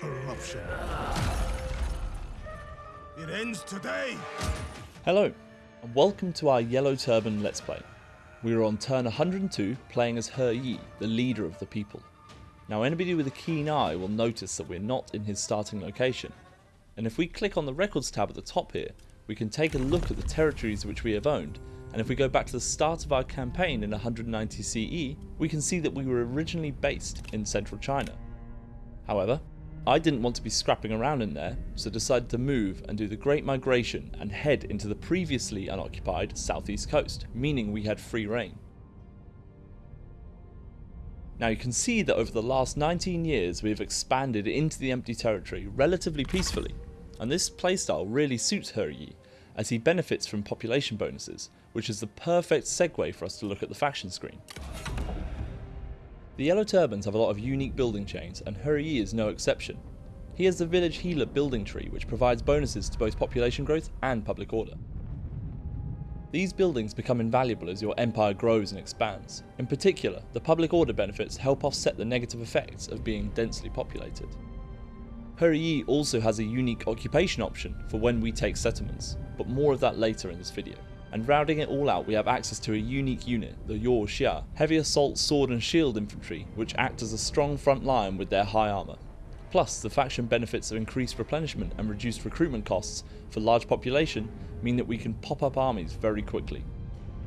corruption. It ends today! Hello, and welcome to our Yellow Turban Let's Play. We are on turn 102 playing as He Yi, the leader of the people. Now anybody with a keen eye will notice that we're not in his starting location, and if we click on the records tab at the top here, we can take a look at the territories which we have owned, and if we go back to the start of our campaign in 190 CE, we can see that we were originally based in central China. However, I didn't want to be scrapping around in there, so decided to move and do the Great Migration and head into the previously unoccupied southeast coast, meaning we had free reign. Now you can see that over the last 19 years we have expanded into the empty territory relatively peacefully, and this playstyle really suits He Yi, as he benefits from population bonuses, which is the perfect segue for us to look at the faction screen. The Yellow Turbans have a lot of unique building chains, and He Yi is no exception. He has the Village Healer building tree, which provides bonuses to both population growth and public order. These buildings become invaluable as your empire grows and expands. In particular, the public order benefits help offset the negative effects of being densely populated. He Yi also has a unique occupation option for when we take settlements, but more of that later in this video and rounding it all out we have access to a unique unit, the Youxia, heavy assault sword and shield infantry which act as a strong front line with their high armour. Plus, the faction benefits of increased replenishment and reduced recruitment costs for large population mean that we can pop up armies very quickly.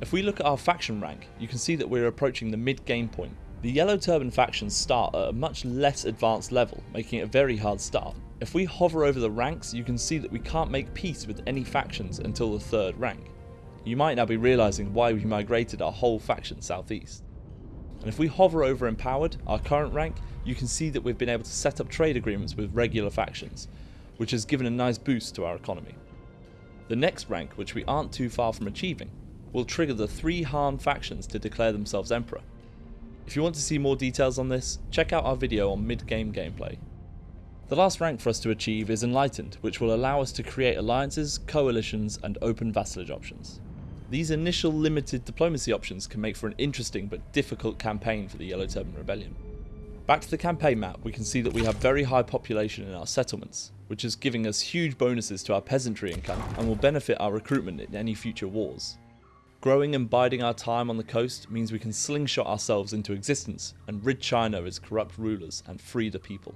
If we look at our faction rank, you can see that we're approaching the mid-game point. The Yellow Turban factions start at a much less advanced level, making it a very hard start. If we hover over the ranks, you can see that we can't make peace with any factions until the third rank you might now be realising why we migrated our whole faction southeast. And if we hover over Empowered, our current rank, you can see that we've been able to set up trade agreements with regular factions, which has given a nice boost to our economy. The next rank, which we aren't too far from achieving, will trigger the three Han factions to declare themselves Emperor. If you want to see more details on this, check out our video on mid-game gameplay. The last rank for us to achieve is Enlightened, which will allow us to create alliances, coalitions and open vassalage options. These initial limited diplomacy options can make for an interesting but difficult campaign for the Yellow Turban Rebellion. Back to the campaign map, we can see that we have very high population in our settlements, which is giving us huge bonuses to our peasantry income and will benefit our recruitment in any future wars. Growing and biding our time on the coast means we can slingshot ourselves into existence and rid China of its corrupt rulers and free the people.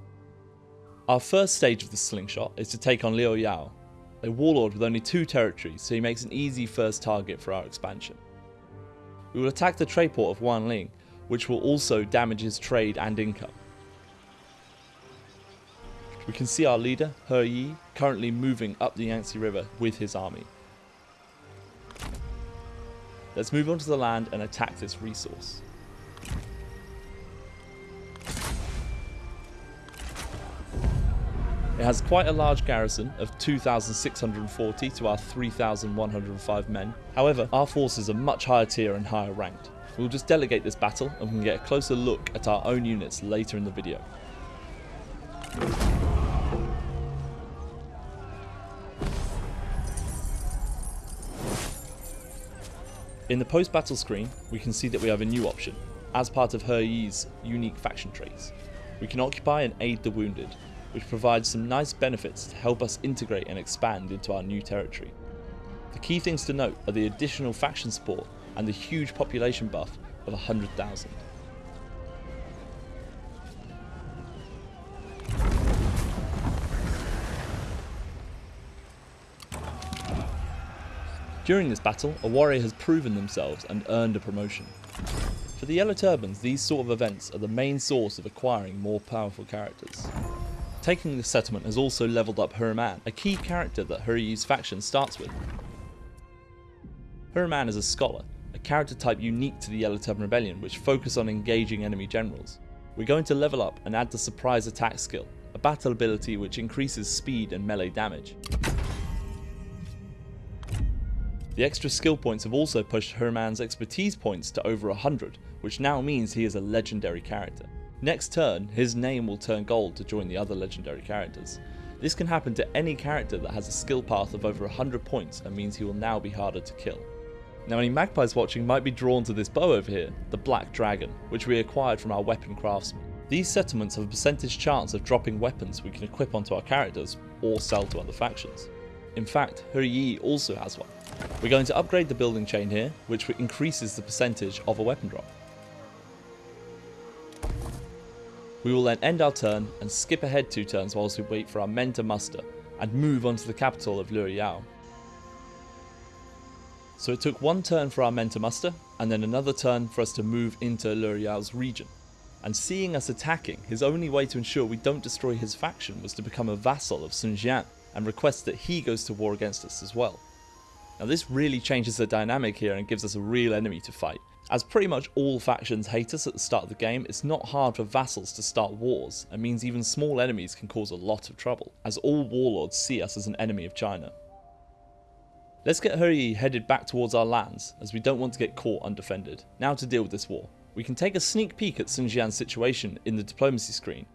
Our first stage of the slingshot is to take on Liu Yao, a warlord with only two territories, so he makes an easy first target for our expansion. We will attack the trade port of Wanling, which will also damage his trade and income. We can see our leader, He Yi, currently moving up the Yangtze River with his army. Let's move on to the land and attack this resource. It has quite a large garrison of 2,640 to our 3,105 men. However, our forces are much higher tier and higher ranked. We'll just delegate this battle and we can get a closer look at our own units later in the video. In the post-battle screen, we can see that we have a new option, as part of He Yi's unique faction traits. We can occupy and aid the wounded, which provides some nice benefits to help us integrate and expand into our new territory. The key things to note are the additional faction support and the huge population buff of 100,000. During this battle, a warrior has proven themselves and earned a promotion. For the Yellow Turbans, these sort of events are the main source of acquiring more powerful characters. Taking this settlement has also leveled up Huraman, a key character that He Yi's faction starts with. Huraman is a scholar, a character type unique to the Yellow Turban Rebellion which focus on engaging enemy generals. We're going to level up and add the surprise attack skill, a battle ability which increases speed and melee damage. The extra skill points have also pushed Huraman's expertise points to over 100, which now means he is a legendary character. Next turn, his name will turn gold to join the other legendary characters. This can happen to any character that has a skill path of over 100 points and means he will now be harder to kill. Now any magpies watching might be drawn to this bow over here, the Black Dragon, which we acquired from our weapon craftsman. These settlements have a percentage chance of dropping weapons we can equip onto our characters or sell to other factions. In fact, He Yi also has one. We're going to upgrade the building chain here, which increases the percentage of a weapon drop. We will then end our turn and skip ahead two turns whilst we wait for our men to muster and move on to the capital of Liu Yao. So it took one turn for our men to muster and then another turn for us to move into Liu Yao's region and seeing us attacking, his only way to ensure we don't destroy his faction was to become a vassal of Sun Jian and request that he goes to war against us as well. Now this really changes the dynamic here and gives us a real enemy to fight. As pretty much all factions hate us at the start of the game, it's not hard for vassals to start wars, and means even small enemies can cause a lot of trouble, as all warlords see us as an enemy of China. Let's get He Yi headed back towards our lands, as we don't want to get caught undefended. Now to deal with this war. We can take a sneak peek at Sun Jian's situation in the diplomacy screen.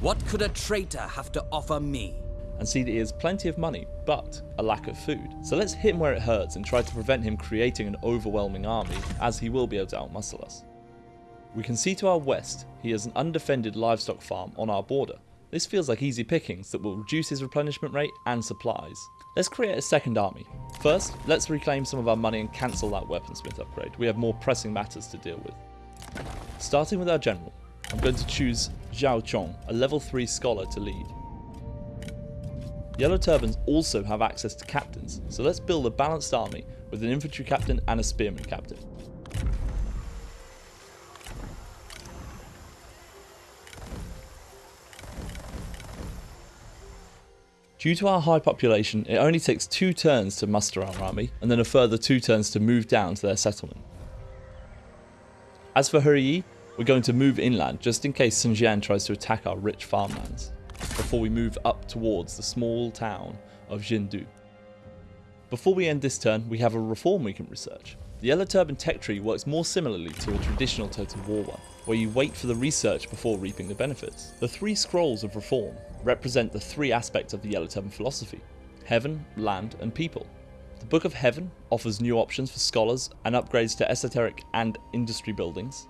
What could a traitor have to offer me? And see that he has plenty of money, but a lack of food. So let's hit him where it hurts and try to prevent him creating an overwhelming army, as he will be able to outmuscle us. We can see to our west, he has an undefended livestock farm on our border. This feels like easy pickings that will reduce his replenishment rate and supplies. Let's create a second army. First, let's reclaim some of our money and cancel that weaponsmith upgrade. We have more pressing matters to deal with. Starting with our general, I'm going to choose Zhao Chong, a level 3 scholar to lead. Yellow Turbans also have access to captains, so let's build a balanced army with an infantry captain and a spearman captain. Due to our high population, it only takes two turns to muster our army, and then a further two turns to move down to their settlement. As for He Yi, we're going to move inland just in case Sun Jian tries to attack our rich farmlands, before we move up towards the small town of Jindu. Before we end this turn, we have a reform we can research. The Yellow Turban tech tree works more similarly to a traditional Total War one, where you wait for the research before reaping the benefits. The three scrolls of reform represent the three aspects of the Yellow Turban philosophy heaven, land, and people. The Book of Heaven offers new options for scholars and upgrades to esoteric and industry buildings.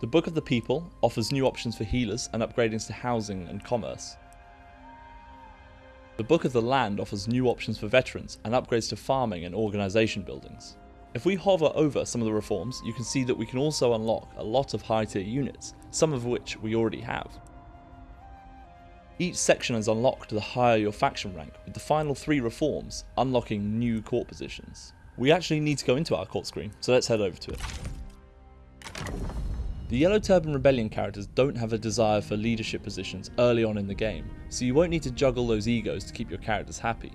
The Book of the People offers new options for healers and upgradings to housing and commerce. The Book of the Land offers new options for veterans and upgrades to farming and organisation buildings. If we hover over some of the reforms, you can see that we can also unlock a lot of high tier units, some of which we already have. Each section is unlocked the higher your faction rank, with the final three reforms unlocking new court positions. We actually need to go into our court screen, so let's head over to it. The Yellow Turban Rebellion characters don't have a desire for leadership positions early on in the game, so you won't need to juggle those egos to keep your characters happy,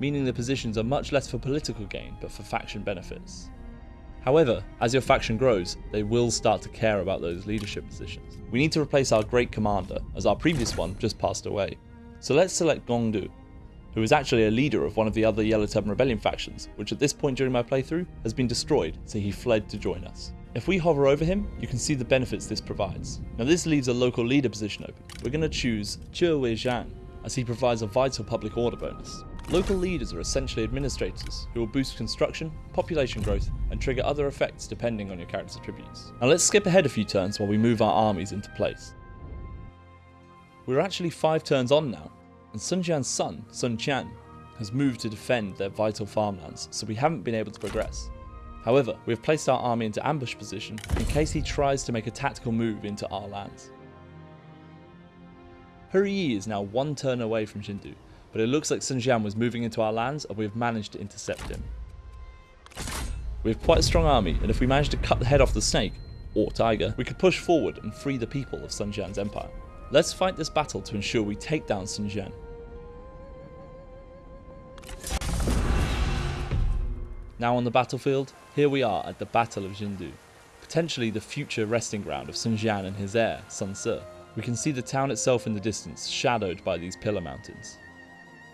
meaning the positions are much less for political gain but for faction benefits. However, as your faction grows, they will start to care about those leadership positions. We need to replace our great commander, as our previous one just passed away. So let's select Gongdu, who is actually a leader of one of the other Yellow Turban Rebellion factions, which at this point during my playthrough has been destroyed, so he fled to join us. If we hover over him, you can see the benefits this provides. Now this leaves a local leader position open. We're going to choose Zhe Wei Zhang, as he provides a vital public order bonus. Local leaders are essentially administrators who will boost construction, population growth, and trigger other effects depending on your character's attributes. Now let's skip ahead a few turns while we move our armies into place. We're actually 5 turns on now, and Sun Jian's son, Sun Quan, has moved to defend their vital farmlands, so we haven't been able to progress. However, we have placed our army into ambush position in case he tries to make a tactical move into our lands. He Yi is now one turn away from Jindu, but it looks like Sun Jian was moving into our lands and we have managed to intercept him. We have quite a strong army, and if we manage to cut the head off the snake, or tiger, we could push forward and free the people of Sun Jian's empire. Let's fight this battle to ensure we take down Sun Jian. Now on the battlefield, here we are at the Battle of Jindu, potentially the future resting ground of Sun Jian and his heir, Sun Ce. We can see the town itself in the distance, shadowed by these pillar mountains.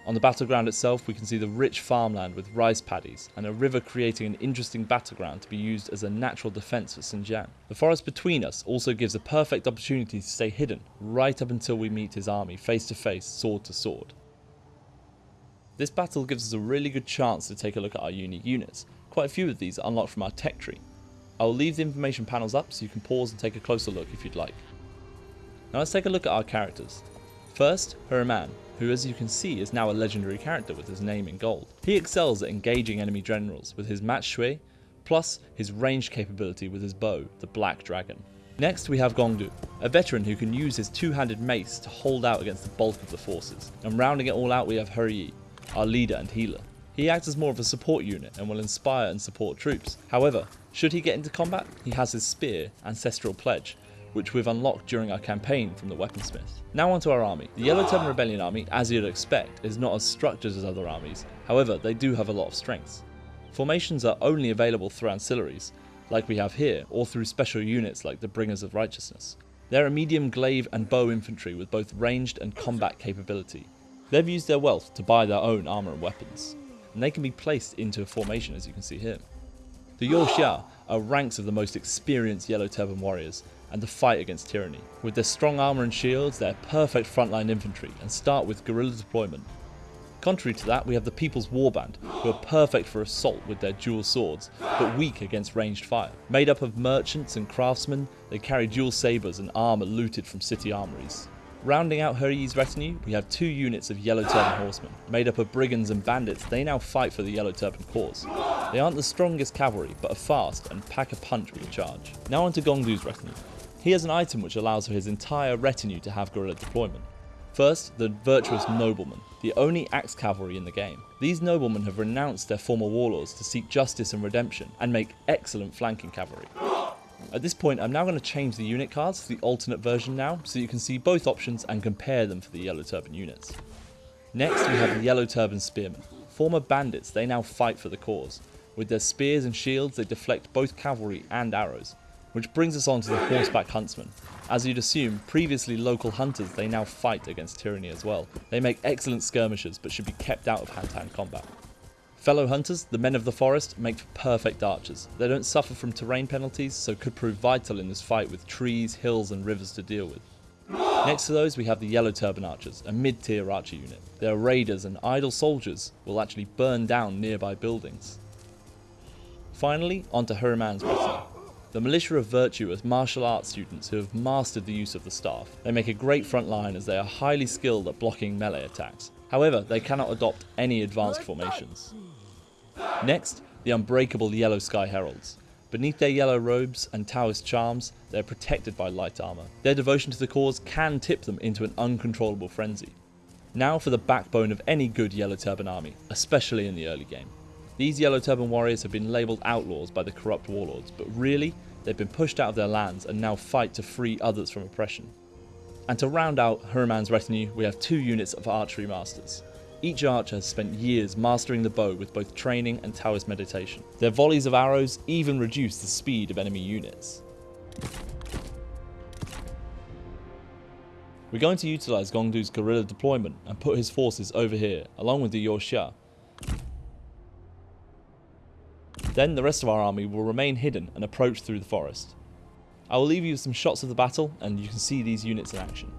On the battleground itself, we can see the rich farmland with rice paddies, and a river creating an interesting battleground to be used as a natural defence for Sun Jian. The forest between us also gives a perfect opportunity to stay hidden, right up until we meet his army face to face, sword to sword. This battle gives us a really good chance to take a look at our unique units. Quite a few of these are unlocked from our tech tree. I will leave the information panels up so you can pause and take a closer look if you'd like. Now let's take a look at our characters. First, Huraman, who as you can see is now a legendary character with his name in gold. He excels at engaging enemy generals with his Mat Shui, plus his ranged capability with his bow, the Black Dragon. Next we have Gongdu, a veteran who can use his two-handed mace to hold out against the bulk of the forces. And rounding it all out we have He Yi, our leader and healer. He acts as more of a support unit and will inspire and support troops. However, should he get into combat, he has his spear, Ancestral Pledge, which we've unlocked during our campaign from the weaponsmith. Now onto our army. The Yellow Turban Rebellion army, as you'd expect, is not as structured as other armies, however they do have a lot of strengths. Formations are only available through ancillaries, like we have here, or through special units like the Bringers of Righteousness. They're a medium glaive and bow infantry with both ranged and combat capability. They've used their wealth to buy their own armour and weapons, and they can be placed into a formation as you can see here. The Youxia are ranks of the most experienced Yellow Turban warriors and the fight against tyranny. With their strong armour and shields, they're perfect frontline infantry and start with guerrilla deployment. Contrary to that, we have the People's Warband, who are perfect for assault with their dual swords, but weak against ranged fire. Made up of merchants and craftsmen, they carry dual sabres and armour looted from city armories. Rounding out He Yi's retinue, we have two units of Yellow Turban horsemen. Made up of brigands and bandits, they now fight for the Yellow Turban cause. They aren't the strongest cavalry, but are fast and pack a punch with a charge. Now onto Gongdu's retinue. He has an item which allows for his entire retinue to have guerrilla deployment. First, the virtuous noblemen, the only axe cavalry in the game. These noblemen have renounced their former warlords to seek justice and redemption, and make excellent flanking cavalry. At this point, I'm now going to change the unit cards to the alternate version now, so you can see both options and compare them for the Yellow Turban units. Next, we have the Yellow Turban Spearmen. Former bandits, they now fight for the cause. With their spears and shields, they deflect both cavalry and arrows. Which brings us on to the horseback huntsmen. As you'd assume, previously local hunters, they now fight against tyranny as well. They make excellent skirmishers, but should be kept out of hand-to-hand -hand combat. Fellow hunters, the men of the forest, make for perfect archers. They don't suffer from terrain penalties, so could prove vital in this fight with trees, hills and rivers to deal with. Next to those we have the Yellow Turban Archers, a mid-tier archer unit. They are raiders and idle soldiers will actually burn down nearby buildings. Finally, onto Huraman's retinue. The Militia of Virtue are martial arts students who have mastered the use of the staff. They make a great front line as they are highly skilled at blocking melee attacks. However, they cannot adopt any advanced formations. Next, the unbreakable Yellow Sky Heralds. Beneath their yellow robes and Taoist charms, they are protected by light armour. Their devotion to the cause can tip them into an uncontrollable frenzy. Now for the backbone of any good Yellow Turban army, especially in the early game. These Yellow Turban warriors have been labelled outlaws by the corrupt warlords, but really, they've been pushed out of their lands and now fight to free others from oppression. And to round out Huraman's retinue, we have two units of archery masters. Each archer has spent years mastering the bow with both training and Taoist meditation. Their volleys of arrows even reduce the speed of enemy units. We're going to utilise Gongdu's guerrilla deployment and put his forces over here, along with the Youxia, then the rest of our army will remain hidden and approach through the forest. I will leave you with some shots of the battle and you can see these units in action.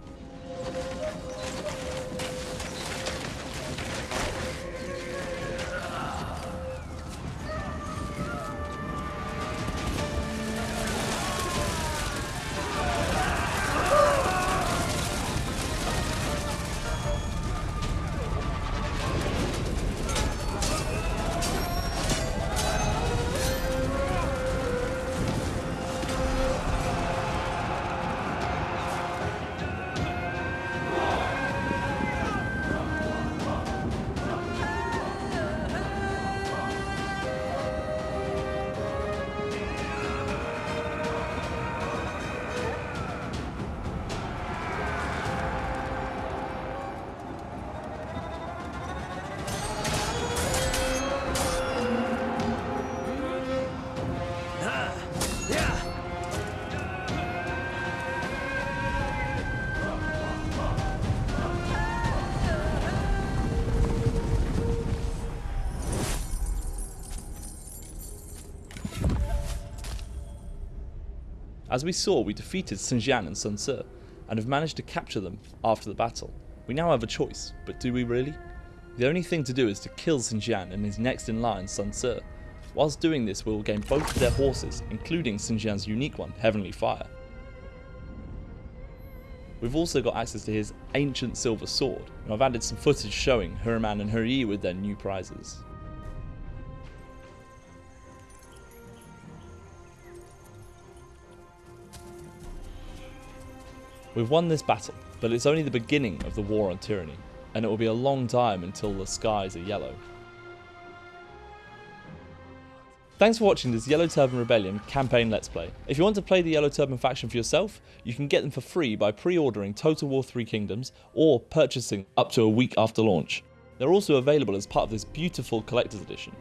As we saw, we defeated Sun Jian and Sun Ce, and have managed to capture them after the battle. We now have a choice, but do we really? The only thing to do is to kill Sun Jian and his next in line, Sun Ce. Whilst doing this, we will gain both of their horses, including Sun Jian's unique one, Heavenly Fire. We've also got access to his ancient silver sword, and I've added some footage showing Huraman and He Yi with their new prizes. We've won this battle, but it's only the beginning of the war on tyranny, and it will be a long time until the skies are yellow. Thanks for watching this Yellow Turban Rebellion campaign Let's Play. If you want to play the Yellow Turban faction for yourself, you can get them for free by pre-ordering Total War 3 Kingdoms or purchasing up to a week after launch. They're also available as part of this beautiful collector's edition.